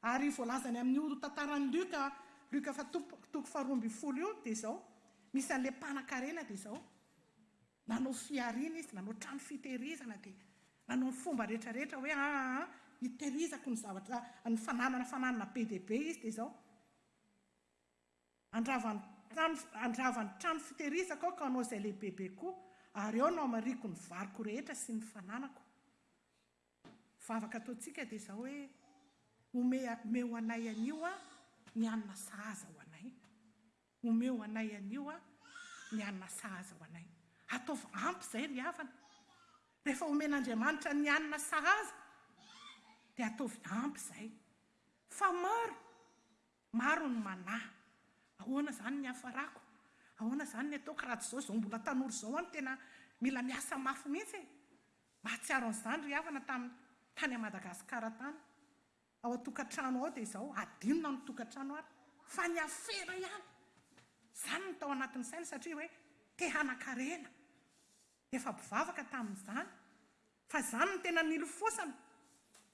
Ary voalazany amin'io tantaran'i Luka, Luka faha toko faharoa ambin'ny folo io dia izao, misy an'ilay mpanakarena dia izao, Nanao fihariana izy, nanao trano fitehirizana dia nanao ny fomba rehetra rehetra hoe aa hitehirizako ny zavatra ny fananana fananana be dia be izy dia izao handrava ny trano handrava ny trano fitehirizako aho ka hanao izay lehibebe koa ary eo no hamariako ny variko rehetra sy ny fananako. Ny vavaka ataontsika dia izao hoe omeo anay anio ny hanina sahaza ho anay. Omeo anay an'io an, ny hanina sahaza ho anay. Ataovy ampy izay ry havana. Rehefa omen'Andriamanitra ny hanina sahaza, dia ataovy ampy izay. Fa maro, maro ny manahy. Ahoana izany ny hiafarako? Ahoana izany ny ataoko raha tsy izao, izao mbola tanora izao aho no tena mila miasa mafy mihitsy e? Mahatsiaro an'izany ry havana tamin'ny tany Madagasikara tany. Ao an-tokantrano ao dia izao, hadinona ny tokantrano ary fa ny afera ihany. Izany no tao anatin'ny sainy satria hoe te hanan-karena. Efa mpivavaka tamin'izany fa izany no tena nilofosana.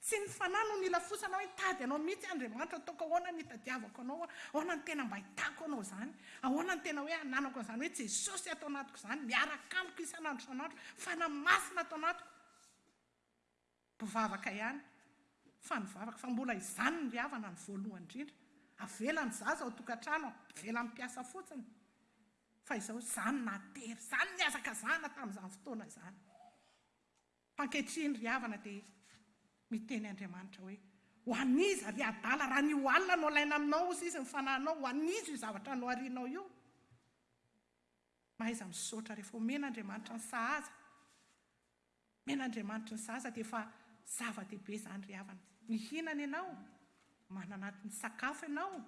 Tsy ny fanahy no nilafosana hoe hitady anao mihitsy aho Andriamanitra, ataoko ahoana ny hitadiavako anao aho, ahoana ny tena mba ahitako anao izany, ahoana ny tena hoe ananako an'izany hoe Jesosy ato anatiko izany miaraka amiko isan'andro isan'andro, fanahy masina ato anatiko. Mpivavaka ihany fa nivavaka fa mbola izany ny havana ny voalohany indrindra, avela ny zaza ao tokantrano, avela mipiasa fotsiny fa izao izany natery, izany nihazakazahana tamin'izany fotoana izany. Fa ankehitriny ry havana dia miteny Andriamanitra hoe, ho an'iza ry adala raha ny ho alina no alaina aminao hozy izy ny fanahinao, ho an'iza io zavatra noharianao io? Mahaiza misaotra rehefa omena Andriamanitra ny sahaza. Omena Andriamanitra ny zaza dia efa zava-dehibe izany ry havana. Mihinana ianao, manana sakafo ianao,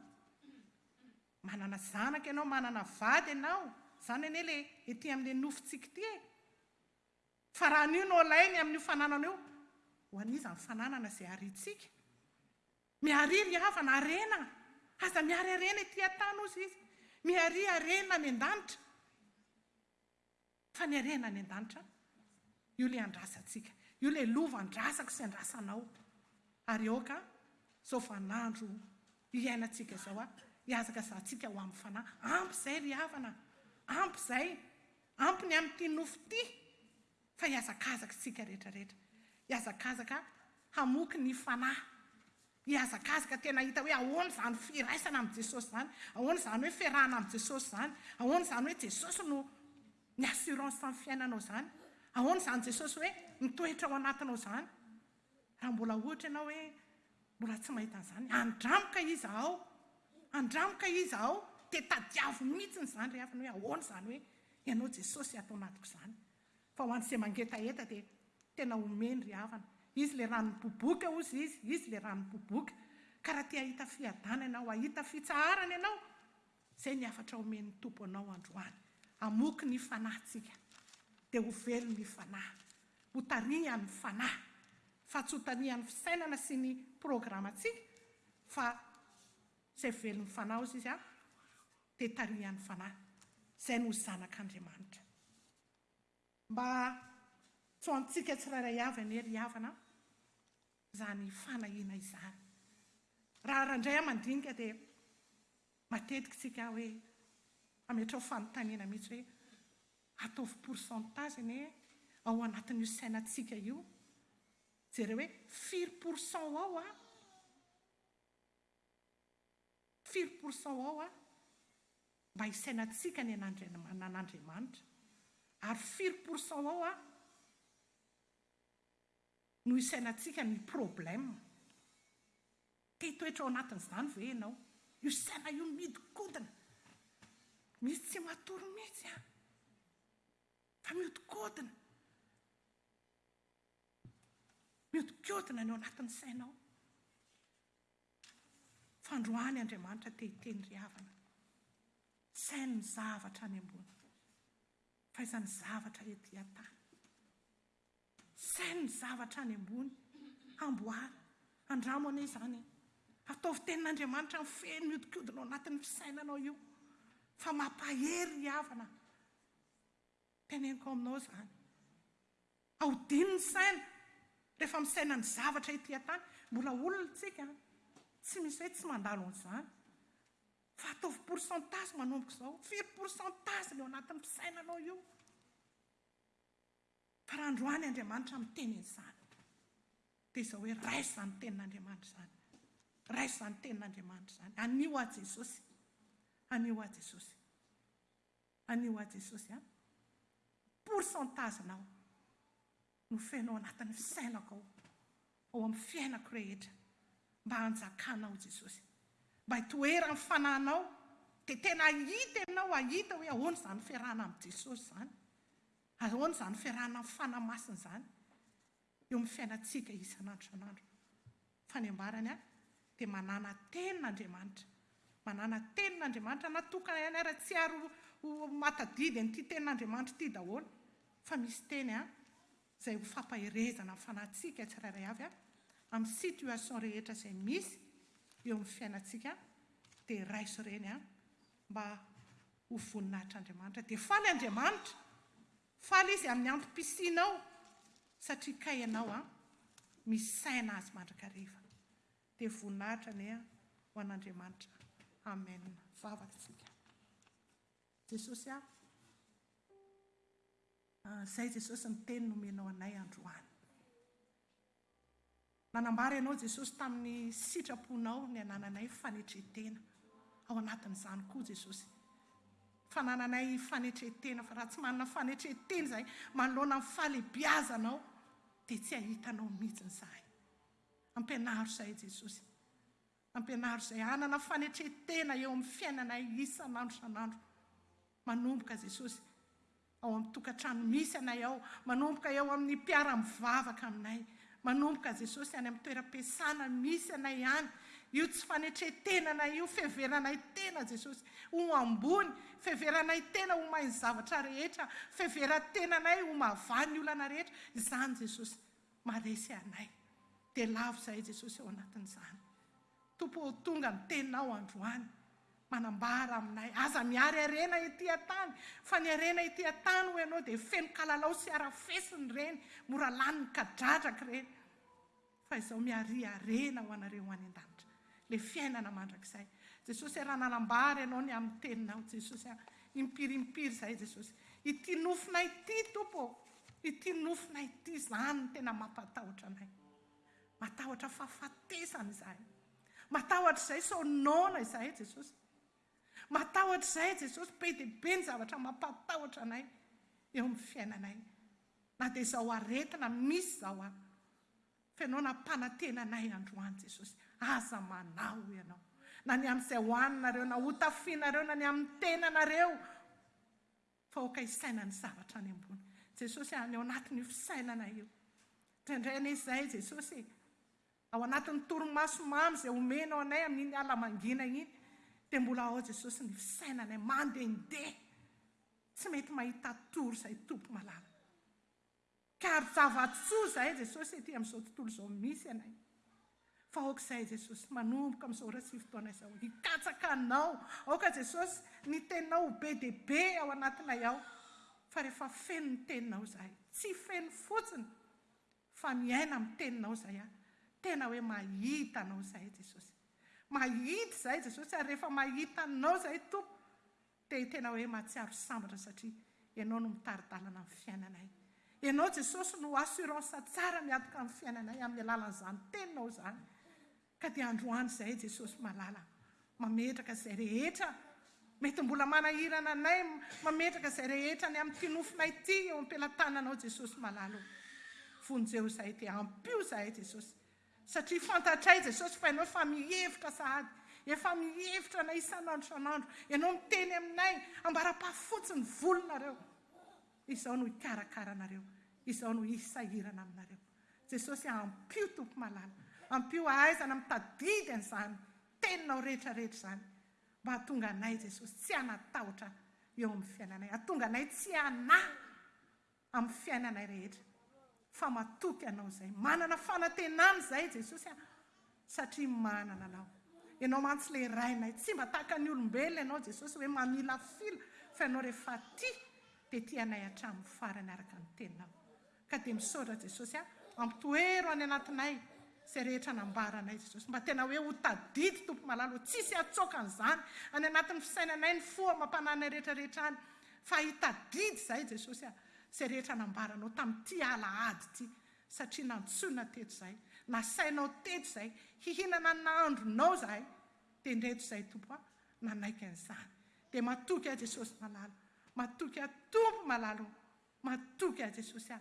manana zanaka ianao, manana vady ianao, izany anie ilay ety amin'ilay nofontsika ity e! Fa raha an'io no alainy amin'io fananana io, ho an'iza ny fananana izay hariantsika? Miaria ry havana, harena! Aza miary harena ety an-tany hozy izy. Miaria harena any an-danitra. Faniriana any an-danitra, io ilay andrasantsika, io ilay lova andrasako sy andrasanao. Ary aoka izao vaninandro iainantsika izao hihazakazahantsika ho amin'ny fanahy. Ampy izay ry havana, ampy izay, ampy ny amin'ity nofo ity fa hihazakazaka isika rehetra rehetra, hihazakazaka hamoky ny fanahy. Mihazakazaka tena hita hoe ahoana izany firaisana amin'i Jesosy izany, ahoana izany hoe fiarahana amin'i Jesosy izany, ahoana izany hoe Jesosy no ny assurance amin'ny fiainanao izany, ahoana izany Jesosy hoe mitoetra ao anatinao izany. Raha mbola ohatra ianao hoe mbola tsy mahita an'izany, andramo ka iza ao, andramo ka iza ao dia tadiavo mihitsy izany rehefa ny hoe ahoana izany hoe ianao Jesosy ato anatiko izany. Fa ho an'i ze mangetaheta dia tena omeny ry havana. Izy le rano miboboka hozy izy, izy le rano miboboka. Ka raha te hahita fiadanana ianao, hahita fitsaharana ianao, zay ny hafatra omen'ny Tompo anao androany. Amoky ny fanahintsika dia ho velo ny fanahy. Ho tarihan'ny fanahy. Fa tsy ho tarihan'ny fisainana sy ny programantsika fa zay velon'ny fanahy hozy izy an. dia tarihan'ny Fanahy izay no Zanak'Andriamanitra. Mba tsy ho antsika tsirairay avy anie ry havana izany fanahiana izany. Raha randray aman-dinika dia matetika isika hoe hametraho fanontaniana mihitsy hoe ataovy pourcentage anie ao anatin'io sainantsika io, jereo hoe firy pourcent ao an? Firy pourcent ao a mba hisainantsika ny an'Andriamanitra ary firy pourcent ao a no hisainantsika ny problème? Te hitoetra ao anatin'izany ve ianao? Io saina io mihodinkodina misy tsy matory mihitsy a! Fa mihodinkodina, mihodinkodina ny ao anatin'ny sainao. Fandroany Andriamanitra te hiteny ry havana. Tsy hainy ny zavatra any ambony fa iza ny zavatra ety an-tany. Tsy hainy ny zavatra any ambony. Amboary, andramo anie izany e. Ataovy tenin'Andriamanitra mifehy ny hodikodina ao anatin'ny fisainanao io fa mampahery ry havana. Teneniko aminao izany, ahodino ny saina rehefa misaina ny zavatra ety an-tany. Mbola olona isika, tsy misy hoe tsy mandalo an'izany. Fa ataovy pourcentage manomboka izao. Firy pourcentage ny ao anatin'ny fisainanao io? Fa raha androany Andriamanitra miteny an'izany, dia izao hoe, raiso izany tenin'Andriamanitra izany. Raiso izany tenin'Andriamanitra izany. Anio aho Jesosy. Anio aho Jesosy. Anio aho Jesosy a! Pourcentage nao no feno ao anatin'ny fisainako ao, ao amin'ny fiainako rehetra mba hanjakanao Jesosy. Mba hitoeran'ny Fanahinao dia tena hahita ianao, hahita hoe ahoana izany fiarahana amin'i Jesosy izany, ahoana izany fiarahana amin'ny Fanahy Masina izany. eo amin'ny fiainantsika isan'andro isan'andro. Fa ny ambarany ary dia manana tena Andriamanitra. Manana tena Andriamanitra na tokana ihany ary tsy ary ho matadidy an'ity tenin'Andriamanitra ity daholo fa misy teny an izay ho fampaherezana ny fanahintsika tsirairay avy an amin'ny situation rehetra izay misy eo amin'ny fiainantsika dia raiso ireny an mba ho voninahitr'Andriamanitra dia faly Andriamanitra Faly izy amin'ny antom-pisianao satria kay ianao an! Misaina azy mandrakariva. Dia voninahitra anie ho an'Andriamanitra. Amen. Vavaka isika. Jesosy a! Izay Jesosy ny teny nomenao anay androany. Nanambara ianao Jesosy tamin'ny sitraponao ny hanananay fanetren-tena ao anatin'izany koa Jesosy fa hanananay fanetren-tena fa raha tsy manana fanetren-tena izahay manoloana ny fahalebiazanao dia tsy hahita anao mihitsy izahay. Ampianaro izahay Jesosy. Ampianaro izay hanana fanetren-tena eo amin'ny fiainanay isan'andro isan'andro manomboka Jesosy ao amin'ny tokantrano misy anay ao, manomboka eo amin'ny mpiara-mivavaka aminay, manomboka Jesosy any amin'ny toeram-piasana misy anay any, io tsy fanetren-tenanay io, fiheveranay tena Jesosy ho ambony, fiheveranay tena ho mahay ny zavatra rehetra, fiheveran-tenanay ho mahavany ny olana rehetra, izany Jesosy. Maharesy anay. Dia lavo izahay Jesosy ao anatin'izany. Tompo ô tonga ny teninao androany. Manambara aminay. Aza miary harena ety an-tany. Fa ny harena ety an-tany hoy ianao dia feno kalalao sy arafesina ireny. Mora lanin'ny kadradraka ireny. Fa izaho miaria harena ho anareo any an-danitra. le fiainana mandrakizay Jesosy e raha nanambara ianao ny aminy teninao Jesosy a impiry impiry zahay Jesosy ity nofonay ity Tompo ô ity nofonay ity izany no tena mampatahotra anay matahotra fahafatesana izahay matahotra izay sao noana izahay Jesosy matahotra izay Jesosy be dia be ny zavatra mampatahotra anay eo amin'ny fiainanay na dia izao aretina misy izao a Fa Ianao nampanantena anay androany Jesosy, aza manao Ianao na ny amin'izay hohaninareo na hotafianareo na ny amin'ny tenanareo fa aoka hisaina ny zavatra any ambony Jesosy a, ny ao anatin'io fisainana io indraindray anie izay Jesosy e, ao anatin'ny torimaso mamy izay omenao anay amin'iny ala mangina iny dia mbola ao Jesosy ny fisainanay mandehandeha tsy mety mahita tory izay Tompo malala. Kary zava-tsoa izahay Jesosy ety amin'izao tontolo izao misy anay. Fa aoka izahay Jesosy manomboka amin'izao ora sivy taona izao hikatsaka Anao. Aoka Jesosy ny Teninao ho be dia be ao anatinay ao. Fa rehefa feno ny Teninao izahay, tsy feno fotsiny fa miaina amin'ny Teninao izahay ary tena hoe mahita Anao izahay Jesosy. Mahita izahay Jesosy ary rehefa mahita Anao izahay Tompo Dia tena hoe mahatsiaro sambatra satria Ianao no mitari-dalana ny fiainanay. Ianao Jesosy no assurance tsara miantoka ny fiainanay amin'ny alalan'izany Teninao izany. Ka dia androany izay Jesosy malala, mametraka izay rehetra mety mbola manahirana anay, mametraka izay rehetra ny amin'ity nofonay ity eo am-pelatananao Jesosy malala o. Vonjeo izahay dia ampio izahay Jesosy Satria fantatray Jesosy fa Ianao efa mihevitra sahady, efa mihevitra anay isan'andro isan'andro. Ianao miteny aminay, ambara-pahafotsy ny volonareo. Izaho no hikarakara anareo, Izaho no hisahirana aminareo. Jesosy a, ampio Tompo malala, ampio hahaizana mitadidy an'izany Teninao rehetra rehetra izany, mba hahatonga anay Jesosy tsy hanatahotra eo amin'ny fiainanay, hahatonga anay tsy hanahy. amin'ny fiainanay rehetra fa matoky anao izay manana fanantenana izay Jesosy a! satria manana anao ianao mantsy le rainay tsy mba tahaka ny olombelona ianao Jesosy hoe mamilafila fa ianao rehefa tia dia tia anay hatramin'ny farany araka ny teninao ka dia misaotra Jesosy a! ampitoero any anatinay izay rehetra nambaranay Jesosy mba tena hoe ho tadidy Tompo malalo tsisy atsoaka an'izany any anatin'ny fisainanay ny fo amam-pananay rehetra rehetra any Fa hitadidy izahay Jesosy a! izay rehetra nambaranao tamin'ity alahady ity, satria nantsoina teto izahay, nasainao teto izahay, hihinana ny nahandronao izahay, dia indreto izahay Tompo a! nanaiky an'izany, dia matoky ahy Jesosy malala, matoky ahy Tompo malala o! matoky ahy Jesosy a!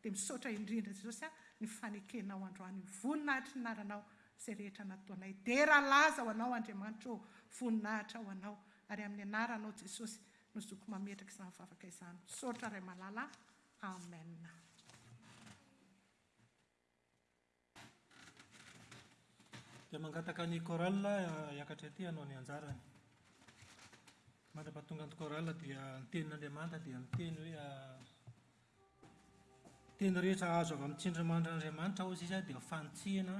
Dia misaotra indrindra Jesosy a ny fanekenao androany io voninahitry ny naranao zay rehetra natoanay dera laza ho anao Andriamanitra ô voninahitra ho anao ary amin'ny anaranao Jesosy no zoko mametraka izany vavaka izany misaotra Ray malala Amen. Dia mangataka ny chorale hiakatra ety hanao ny anjarany. Mandrapahatonga ny chorale dia ny tenin'Andriamanitra dia ny teny hoe teny rehetra azo avy amin'ny tsindrimandrin'Andriamanitra hozy izy dia fanitsiana,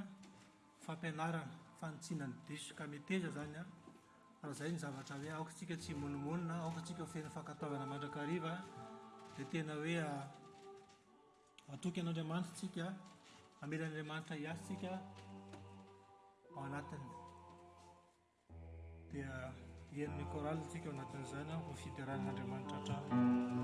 fampianarana, fanitsiana ny diso ka meteza izany an, raha izay ny zavatra hoe aoka isika tsy himonomonona, aoka isika ho feno fankatoavana mandrakariva dia tena hoe Matoky an'Andriamanitra isika, hamela an'Andriamanitra hiasa isika ao anatiny. Dia hihaino ny chorale isika ao anatin'izany, ho fiderahan'Andriamanitra hatrany.